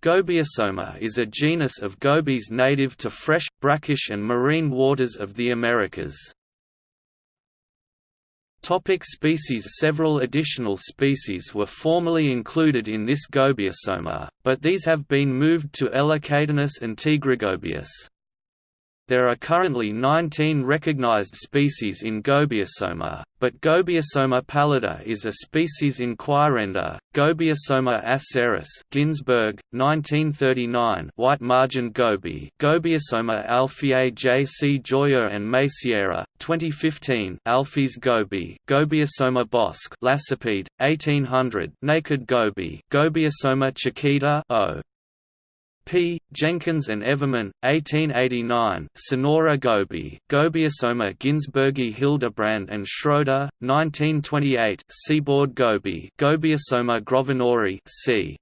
Gobiosoma is a genus of gobies native to fresh, brackish and marine waters of the Americas. Topic species Several additional species were formerly included in this Gobiosoma, but these have been moved to Elacatinus and Tigrigobius. There are currently 19 recognized species in Gobiosoma, but Gobiosoma pallida is a species inquirenda. Gobiosoma acerus Ginsburg, 1939 white margin goby Gobiosoma alfiae J. C. Joyeux and Macieira, 2015 Alfies goby Gobiosoma bosc Lacepede, 1800 naked goby Gobiosoma chiquita O. P. Jenkins and Evermann, 1889, Sonora Goby, Gobiosoma ginsburgi Hildebrand and Schroeder, 1928, Seaboard Goby, Gobiosoma grosvenori c.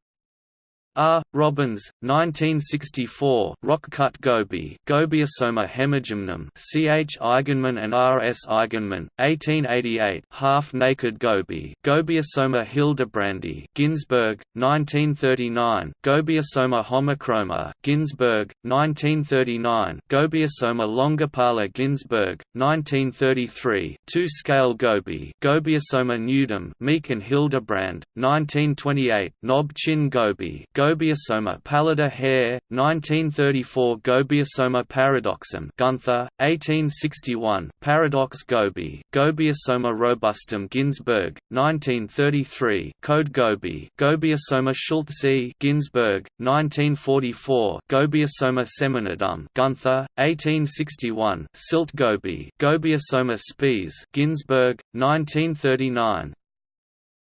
R. Robins, 1964, Rock-cut goby, Gobiosoma hemigymnum, C. H. Eigenmann and R. S. Eigenmann, 1888, half-naked goby, Gobiosoma hildebrandi, Ginsburg, 1939, Gobiosoma homochroma, Ginsburg, 1939, Gobiosoma longipala Ginsburg, 1933, two-scale goby, Gobiosoma nudum, Meek and Hildebrand, 1928, knob chin goby, Gobiosoma pallida Hare, 1934 Gobiosoma paradoxum Gunther, 1861, Paradox goby, Gobiosoma robustum Ginsburg, 1933 Code goby, Gobiosoma schultzii Ginsburg, 1944 Gobiosoma seminudum Gunther, 1861 Silt goby, Gobiosoma spes Ginsburg, 1939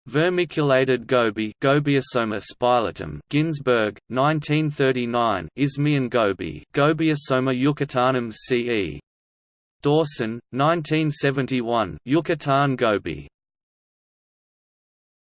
Vermiculated goby Gobiosoma spilotum Ginsburg, 1939 Isthmian goby Gobiosoma yucatanum ce. Dawson, 1971 Yucatan goby